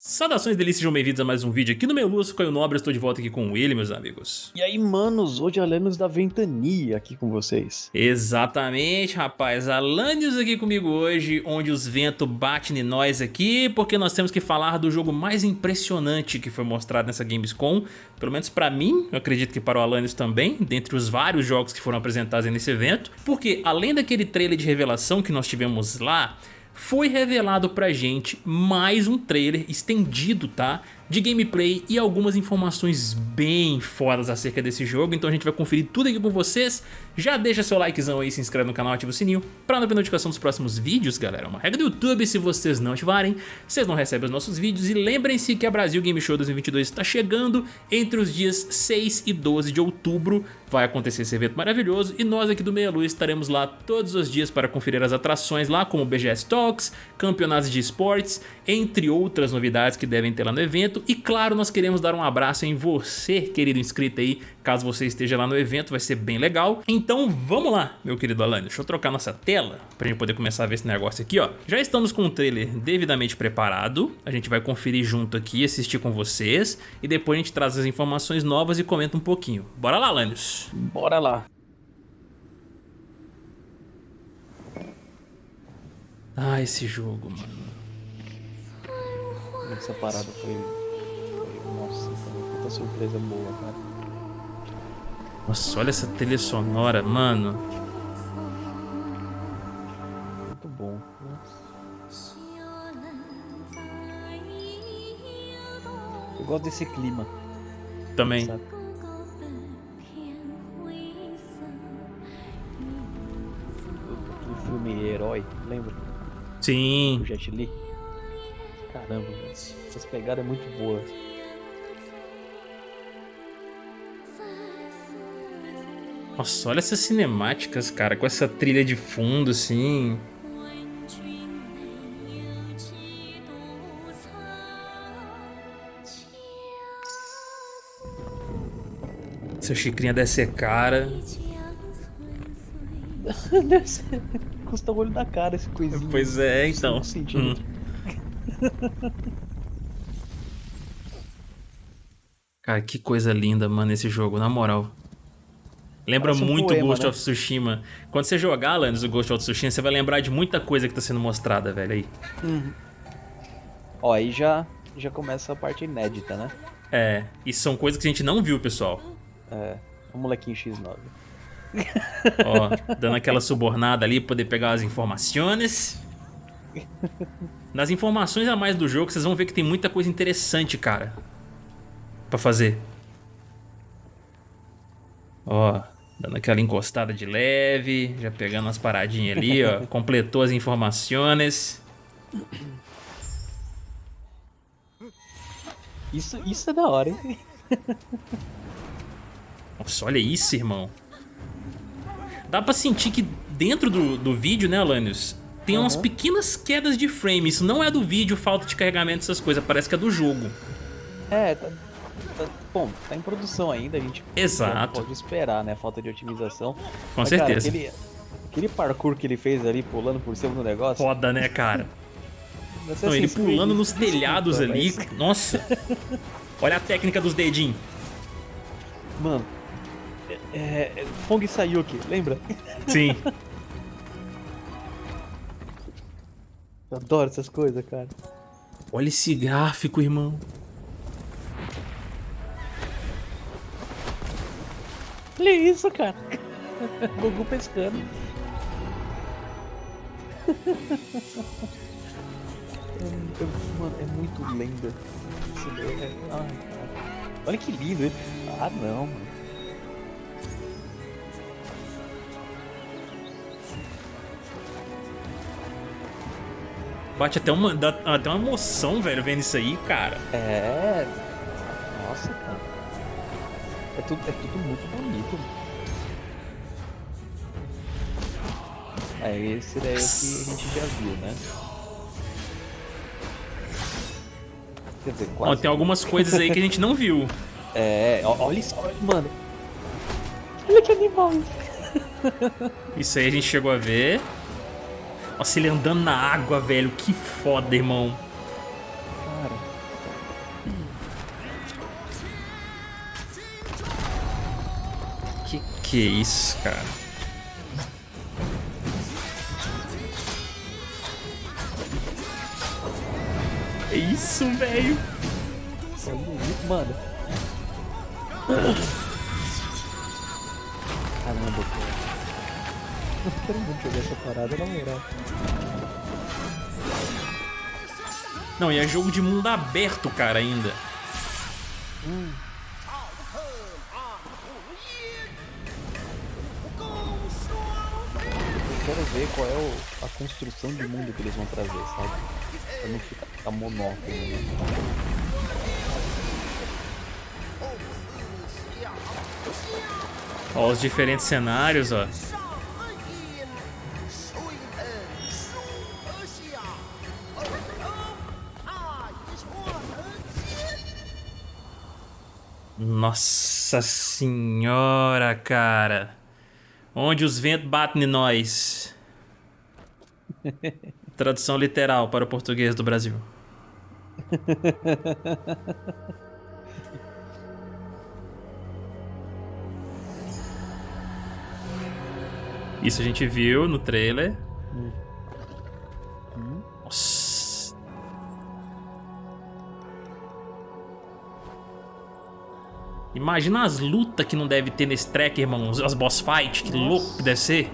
Saudações delícias, sejam bem-vindos a mais um vídeo aqui no meu Lúcio, Caio Nobre, estou de volta aqui com ele, meus amigos. E aí, manos, hoje Alanios da Ventania aqui com vocês. Exatamente, rapaz, Alanios aqui comigo hoje, onde os ventos batem em nós aqui, porque nós temos que falar do jogo mais impressionante que foi mostrado nessa Gamescom, pelo menos pra mim, eu acredito que para o Alanios também, dentre os vários jogos que foram apresentados nesse evento, porque além daquele trailer de revelação que nós tivemos lá, foi revelado pra gente mais um trailer estendido, tá? de gameplay e algumas informações bem fodas acerca desse jogo, então a gente vai conferir tudo aqui com vocês. Já deixa seu likezão aí, se inscreve no canal, ativa o sininho para não perder notificação dos próximos vídeos, galera. É uma regra do YouTube, se vocês não ativarem, vocês não recebem os nossos vídeos. E lembrem-se que a Brasil Game Show 2022 está chegando entre os dias 6 e 12 de outubro. Vai acontecer esse evento maravilhoso e nós aqui do Meia Luz estaremos lá todos os dias para conferir as atrações lá, como BGS Talks, campeonatos de esportes, entre outras novidades que devem ter lá no evento. E claro, nós queremos dar um abraço em você, querido inscrito aí, caso você esteja lá no evento, vai ser bem legal. Então vamos lá, meu querido Alan, deixa eu trocar nossa tela pra gente poder começar a ver esse negócio aqui, ó. Já estamos com o trailer devidamente preparado, a gente vai conferir junto aqui, assistir com vocês, e depois a gente traz as informações novas e comenta um pouquinho. Bora lá, Lanius? Bora lá. Ah, esse jogo, mano. Essa parada foi nossa, puta surpresa boa, cara. Nossa, olha essa trilha sonora, mano. Muito bom. Nossa. Eu gosto desse clima. Também. Sabe? Herói, lembra? Sim. O Jet Li. Caramba, essas pegadas é muito boas. Nossa, olha essas cinemáticas, cara, com essa trilha de fundo, assim. Essa xicrinha deve ser cara. deve ser. Custa o olho da cara esse coisinho. Pois é, então. Hum. cara, que coisa linda, mano, esse jogo, na moral. Lembra Parece muito poema, Ghost né? of Tsushima. Quando você jogar, Lannis, o Ghost of Tsushima, você vai lembrar de muita coisa que tá sendo mostrada, velho, aí. Uhum. Ó, aí já, já começa a parte inédita, né? É, e são coisas que a gente não viu, pessoal. É, o molequinho X9. Ó, dando aquela subornada ali, poder pegar as informações. Nas informações a mais do jogo, vocês vão ver que tem muita coisa interessante, cara. Pra fazer. Ó, Dando aquela encostada de leve, já pegando umas paradinhas ali, ó. completou as informações. Isso, isso é da hora, hein? Nossa, olha isso, irmão. Dá pra sentir que dentro do, do vídeo, né, Alanios? Tem uhum. umas pequenas quedas de frame. Isso não é do vídeo, falta de carregamento, essas coisas. Parece que é do jogo. É, tá, tá, bom, tá em produção ainda, a gente Exato. pode esperar, né? Falta de otimização. Com Mas, certeza. Cara, aquele, aquele parkour que ele fez ali, pulando por cima do negócio. Foda, né, cara? Não, ele pulando nos telhados ali. Mas... Nossa. Olha a técnica dos dedinhos. Mano. É, é, Fong Sayuki, lembra? Sim. Eu adoro essas coisas, cara. Olha esse gráfico, irmão. Olha isso, cara. Gugu pescando. Mano, é muito lenda. É... Ai, cara. Olha que lindo. Hein? Ah, não, mano. Bate até uma, dá até uma emoção, velho, vendo isso aí, cara. É. Nossa, cara. É tudo, é tudo muito bonito. É, esse daí é o que a gente já viu, né? Quer dizer, quase. Ó, tem algumas coisas aí que a gente não viu. É, olha isso, mano. Olha que animal. Isso aí a gente chegou a ver. Nossa, ele andando na água, velho. Que foda, irmão. Cara. Que que é isso, cara? É isso, velho. É bonito, mano. Caramba, cara. Quero muito jogar essa parada, na moral. Não, e é jogo de mundo aberto, cara, ainda. Hum. Eu quero ver qual é o, a construção de mundo que eles vão trazer, sabe? Pra não ficar monótono, né? Ó, os diferentes cenários, ó. Nossa senhora, cara. Onde os ventos batem em nós. Tradução literal para o português do Brasil. Isso a gente viu no trailer. Imagina as lutas que não deve ter nesse track, irmão. As boss fight, que Nossa. louco que deve ser.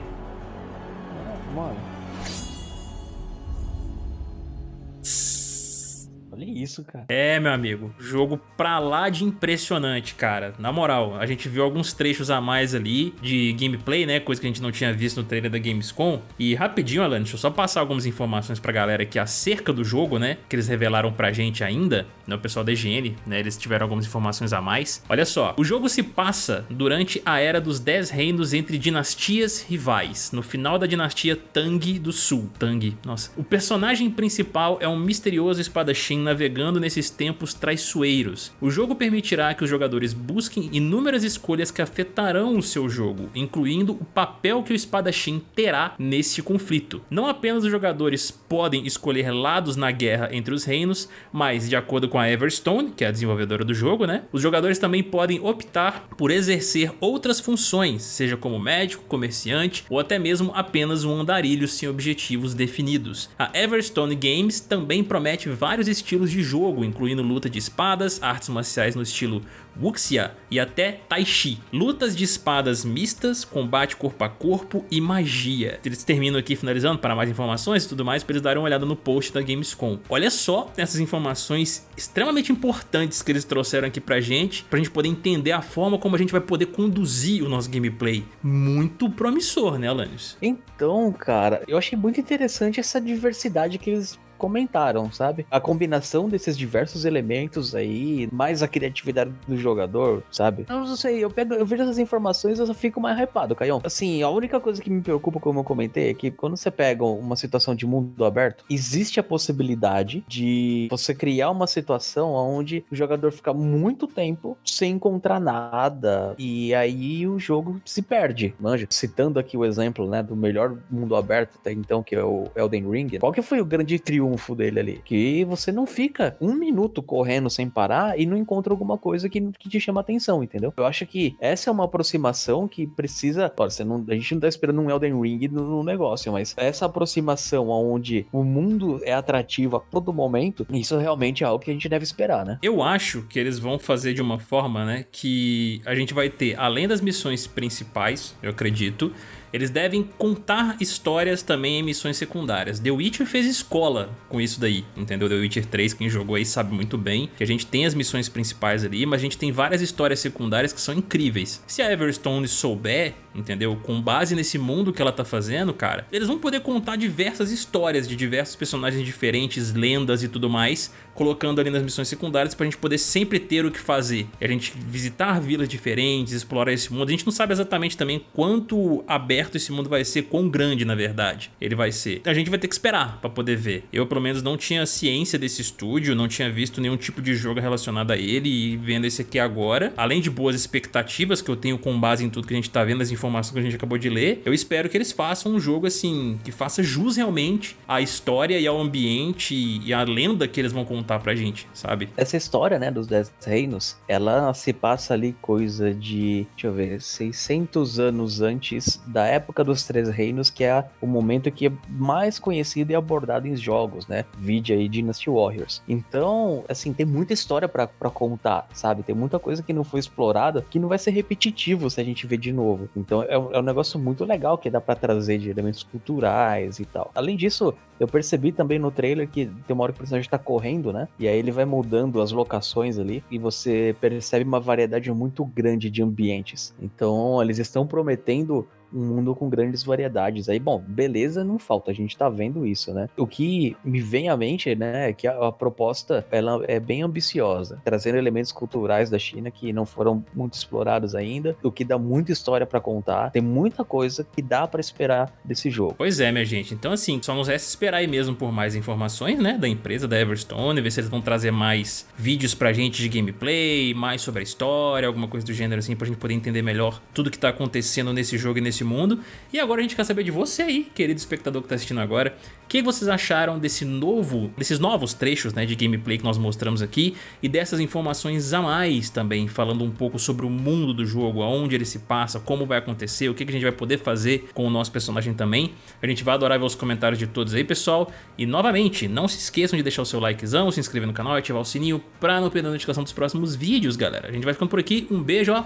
Olha isso, cara. É, meu amigo. Jogo pra lá de impressionante, cara. Na moral, a gente viu alguns trechos a mais ali de gameplay, né? Coisa que a gente não tinha visto no trailer da Gamescom. E rapidinho, Alan, deixa eu só passar algumas informações pra galera aqui acerca do jogo, né? Que eles revelaram pra gente ainda. Né? O pessoal da IGN, né? Eles tiveram algumas informações a mais. Olha só, o jogo se passa durante a Era dos Dez Reinos entre dinastias rivais. No final da dinastia Tang do Sul. Tang, nossa. O personagem principal é um misterioso espadachim navegando nesses tempos traiçoeiros. O jogo permitirá que os jogadores busquem inúmeras escolhas que afetarão o seu jogo, incluindo o papel que o espadachim terá nesse conflito. Não apenas os jogadores podem escolher lados na guerra entre os reinos, mas de acordo com a Everstone, que é a desenvolvedora do jogo, né, os jogadores também podem optar por exercer outras funções, seja como médico, comerciante ou até mesmo apenas um andarilho sem objetivos definidos. A Everstone Games também promete vários estilos estilos de jogo, incluindo luta de espadas, artes marciais no estilo Wuxia e até Tai Chi. Lutas de espadas mistas, combate corpo a corpo e magia. Eles terminam aqui finalizando para mais informações e tudo mais para eles darem uma olhada no post da Gamescom. Olha só essas informações extremamente importantes que eles trouxeram aqui pra gente, pra gente poder entender a forma como a gente vai poder conduzir o nosso gameplay. Muito promissor, né, Alanis? Então, cara, eu achei muito interessante essa diversidade que eles comentaram, sabe? A combinação desses diversos elementos aí, mais a criatividade do jogador, sabe? Eu não sei, eu, pego, eu vejo essas informações e eu fico mais hypado, Caião. Assim, a única coisa que me preocupa, como eu comentei, é que quando você pega uma situação de mundo aberto, existe a possibilidade de você criar uma situação onde o jogador fica muito tempo sem encontrar nada e aí o jogo se perde, manja. Citando aqui o exemplo, né, do melhor mundo aberto até então, que é o Elden Ring. Qual que foi o grande triunfo dele ali. Que você não fica um minuto correndo sem parar e não encontra alguma coisa que, que te chama atenção, entendeu? Eu acho que essa é uma aproximação que precisa. Você não, a gente não tá esperando um Elden Ring no, no negócio, mas essa aproximação onde o mundo é atrativo a todo momento, isso realmente é algo que a gente deve esperar, né? Eu acho que eles vão fazer de uma forma, né, que a gente vai ter, além das missões principais, eu acredito, eles devem contar histórias também em missões secundárias. The Witcher fez escola com isso daí, entendeu? The Witcher 3, quem jogou aí sabe muito bem que a gente tem as missões principais ali, mas a gente tem várias histórias secundárias que são incríveis. Se a Everstone souber entendeu? Com base nesse mundo que ela tá fazendo, cara, eles vão poder contar diversas histórias de diversos personagens diferentes, lendas e tudo mais, colocando ali nas missões secundárias pra gente poder sempre ter o que fazer. E a gente visitar vilas diferentes, explorar esse mundo. A gente não sabe exatamente também quanto aberto esse mundo vai ser, quão grande na verdade ele vai ser. A gente vai ter que esperar pra poder ver. Eu pelo menos não tinha ciência desse estúdio, não tinha visto nenhum tipo de jogo relacionado a ele e vendo esse aqui agora, além de boas expectativas que eu tenho com base em tudo que a gente tá vendo, as informações informações que a gente acabou de ler. Eu espero que eles façam um jogo assim, que faça jus realmente à história e ao ambiente e à lenda que eles vão contar pra gente, sabe? Essa história, né, dos Dez Reinos, ela se passa ali coisa de, deixa eu ver, 600 anos antes da época dos Três Reinos, que é o momento que é mais conhecido e abordado em jogos, né? Vide aí Dynasty Warriors. Então, assim, tem muita história para contar, sabe? Tem muita coisa que não foi explorada que não vai ser repetitivo se a gente ver de novo. Então, é, é um negócio muito legal que dá para trazer de elementos culturais e tal. Além disso, eu percebi também no trailer que tem uma hora que o personagem tá correndo, né? E aí ele vai mudando as locações ali e você percebe uma variedade muito grande de ambientes. Então, eles estão prometendo um mundo com grandes variedades. Aí, bom, beleza, não falta, a gente tá vendo isso, né? O que me vem à mente, né, é que a, a proposta, ela é bem ambiciosa, trazendo elementos culturais da China que não foram muito explorados ainda, o que dá muita história para contar, tem muita coisa que dá para esperar desse jogo. Pois é, minha gente, então assim, só nos resta esperar aí mesmo por mais informações, né, da empresa, da Everstone, ver se eles vão trazer mais vídeos pra gente de gameplay, mais sobre a história, alguma coisa do gênero assim, pra gente poder entender melhor tudo que tá acontecendo nesse jogo e nesse mundo. E agora a gente quer saber de você aí, querido espectador que está assistindo agora, o que vocês acharam desse novo, desses novos trechos né, de gameplay que nós mostramos aqui e dessas informações a mais também, falando um pouco sobre o mundo do jogo, aonde ele se passa, como vai acontecer, o que a gente vai poder fazer com o nosso personagem também. A gente vai adorar ver os comentários de todos aí, pessoal. E novamente, não se esqueçam de deixar o seu likezão, se inscrever no canal e ativar o sininho para não perder a notificação dos próximos vídeos, galera. A gente vai ficando por aqui, um beijo, ó,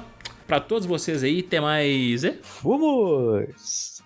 pra todos vocês aí. Até mais. Fomos!